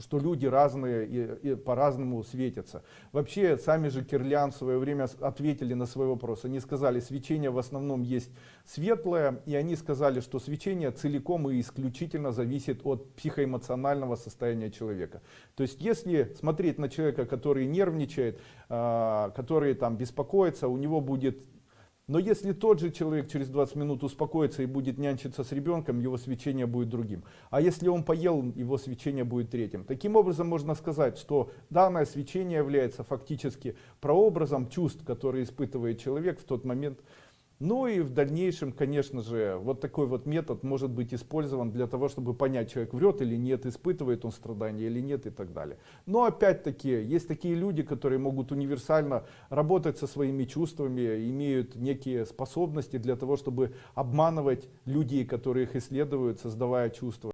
что люди разные и, и по-разному светятся. Вообще, сами же Кирлян в свое время ответили на свой вопрос. Они сказали, свечение в основном есть светлое, и они сказали, что свечение целиком и исключительно зависит от психоэмоционального состояния человека. То есть, если смотреть на человека, который нервничает, а, который там беспокоится, у него будет но если тот же человек через 20 минут успокоится и будет нянчиться с ребенком, его свечение будет другим. А если он поел, его свечение будет третьим. Таким образом можно сказать, что данное свечение является фактически прообразом чувств, которые испытывает человек в тот момент. Ну и в дальнейшем, конечно же, вот такой вот метод может быть использован для того, чтобы понять, человек врет или нет, испытывает он страдания или нет и так далее. Но опять-таки, есть такие люди, которые могут универсально работать со своими чувствами, имеют некие способности для того, чтобы обманывать людей, которые их исследуют, создавая чувства.